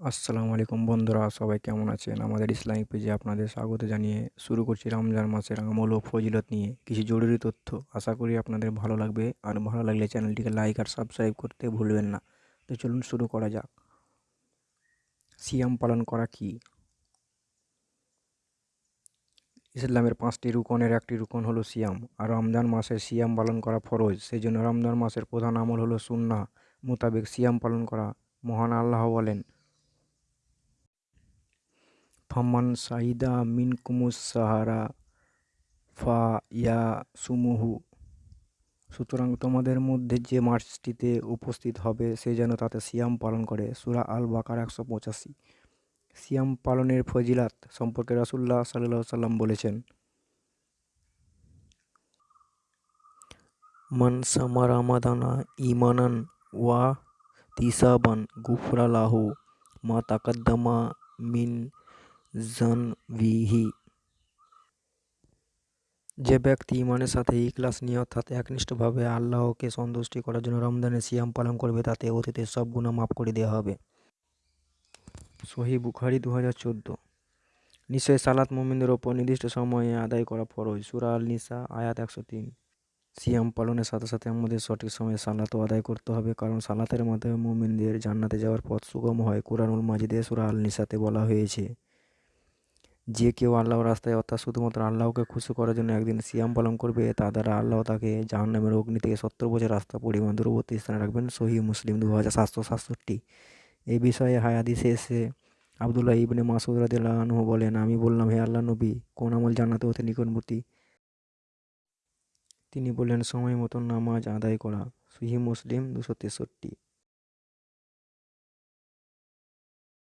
আসসালামু আলাইকুম বন্ধুরা, সবাই কেমন আছেন? আমাদের ইসলামিক পেজে আপনাদের স্বাগত জানিয়ে শুরু করছি রমজান মাসের আমল ও ফজিলত নিয়ে কিছু জরুরি তথ্য। আশা করি আপনাদের ভালো লাগবে। আর ভালো লাগলে চ্যানেলটিকে লাইক আর সাবস্ক্রাইব করতে ভুলবেন না। তো চলুন শুরু করা যাক। সিয়াম পালন করা কি? ইসলামের পাঁচটি রুকনের একটি রুকন হলো সিয়াম। আর রমজান মাসে সিয়াম পালন করা ফরজ। সেই জন্য রমজান মাসের প্রধান আমল হলো সুন্না মোতাবেক সিয়াম পালন করা মহান আল্লাহ বলেন। ফামান সাহিদা মিনকুমুস সাহারা ফা ইয়া সুমুহু। সুতরাং তোমাদের মধ্যে যে মার্চটিতে উপস্থিত হবে, সে যেন তাতে সিয়াম পালন করে। সুরা আল বাকার একশো পঁচাশি। সিয়াম পালনের ফজিলাত সম্পর্কে রাসুল্লাহ সাল্লাহ সাল্লাম বলেছেন মানসামা রামাদানা ইমানান ওয়া তিসাবান গুফরালাহু মা তাকাদ্দামা মিন জানবিহি যে ব্যক্তি ইমানের সাথে ইখলাস নিয়ে অর্থাৎ একনিষ্ঠভাবে আল্লাহকে সন্তুষ্টি করার জন্য রমজানের সিয়াম পালন করবে, তাতে অতীতের সব গুণা মাফ করে দেওয়া হবে। সহি বুখারি দু হাজার চোদ্দ। নিশ্চয় সালাত মোমিনদের ওপর নির্দিষ্ট সময়ে আদায় করা ফরজ। সুরা আল নিসা আয়াত একশো তিন। সিয়াম পালনের সাথে সাথে আমাদের সঠিক সময়ে সালাতও আদায় করতে হবে, কারণ সালাতের মাধ্যমে মোমিনদের জান্নাতে যাওয়ার পথ সুগম হয়। কোরআনুল মাজিদে সুরা আল নিসাতে বলা হয়েছে যে কেউ আল্লাহর রাস্তায় অর্থাৎ শুধুমাত্র আল্লাহকে খুশি করার জন্য একদিন সিয়াম পালন করবে, তা দ্বারা আল্লাহ তাকে জাহান্নামের অগ্নি থেকে সত্তর বছর রাস্তা পরিমাণ দূরবর্তী স্থানে রাখবেন। সহি মুসলিম দু হাজার সাতশো সাতষট্টি। এই বিষয়ে হায়াদিসে এসে আবদুল্লাহ ইবনে মাসুদ রাদিল্লাহ বলেন, আমি বললাম, হে আল্লাহ নবী, কোন আমল জান্নাতে হতে নিকটবর্তী? তিনি বললেন, সময় মতন নামাজ আদায় করা। সহি মুসলিম দুশো তেষট্টি।